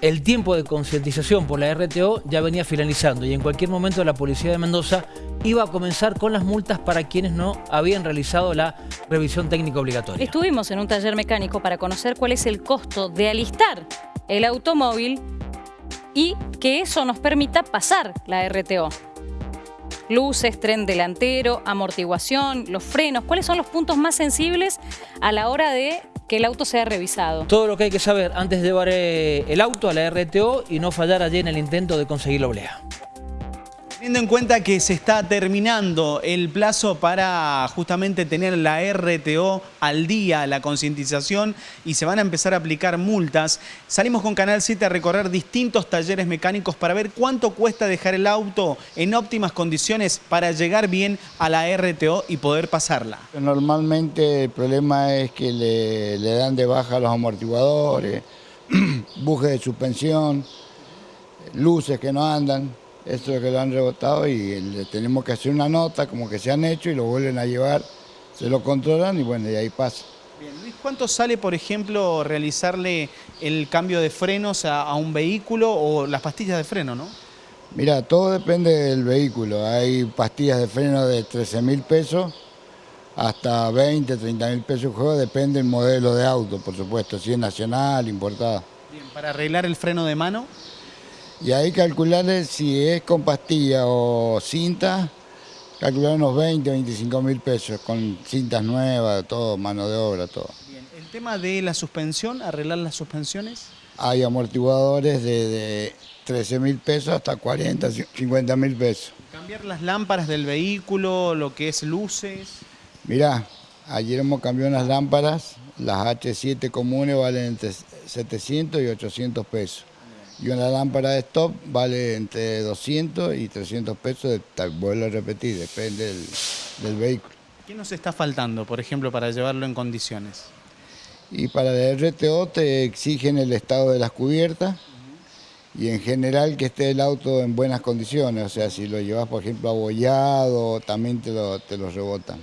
el tiempo de concientización por la RTO ya venía finalizando y en cualquier momento la Policía de Mendoza iba a comenzar con las multas para quienes no habían realizado la revisión técnica obligatoria. Estuvimos en un taller mecánico para conocer cuál es el costo de alistar el automóvil y que eso nos permita pasar la RTO. Luces, tren delantero, amortiguación, los frenos. ¿Cuáles son los puntos más sensibles a la hora de que el auto sea revisado. Todo lo que hay que saber antes de llevar eh, el auto a la RTO y no fallar allí en el intento de conseguir la oblea. Teniendo en cuenta que se está terminando el plazo para justamente tener la RTO al día, la concientización, y se van a empezar a aplicar multas, salimos con Canal 7 a recorrer distintos talleres mecánicos para ver cuánto cuesta dejar el auto en óptimas condiciones para llegar bien a la RTO y poder pasarla. Normalmente el problema es que le, dan de baja los amortiguadores, bujes de suspensión, luces que no andan esto es que lo han rebotado y le tenemos que hacer una nota como que se han hecho y lo vuelven a llevar, se lo controlan y bueno, y ahí pasa. Bien, Luis, ¿cuánto sale, por ejemplo, realizarle el cambio de frenos a, un vehículo o las pastillas de freno, no? Mira, todo depende del vehículo. Hay pastillas de freno de 13 mil pesos hasta 20, 30 mil pesos juego, depende del modelo de auto, por supuesto, si es nacional, importada. Bien, ¿para arreglar el freno de mano? Y ahí calcularle si es con pastilla o cinta, calcular unos 20, 25 mil pesos, con cintas nuevas, todo, mano de obra, todo. Bien, ¿el tema de la suspensión, arreglar las suspensiones? Hay amortiguadores de, 13 mil pesos hasta 40, 50 mil pesos. ¿Cambiar las lámparas del vehículo, lo que es luces? Mirá, ayer hemos cambiado unas lámparas, las H7 comunes valen entre 700 y 800 pesos. Y una lámpara de stop vale entre 200 y 300 pesos, vuelvo a repetir, depende del, vehículo. ¿Qué nos está faltando, por ejemplo, para llevarlo en condiciones? Y para el RTO te exigen el estado de las cubiertas y en general que esté el auto en buenas condiciones, o sea, si lo llevas, por ejemplo, abollado, también te lo, te lo rebotan.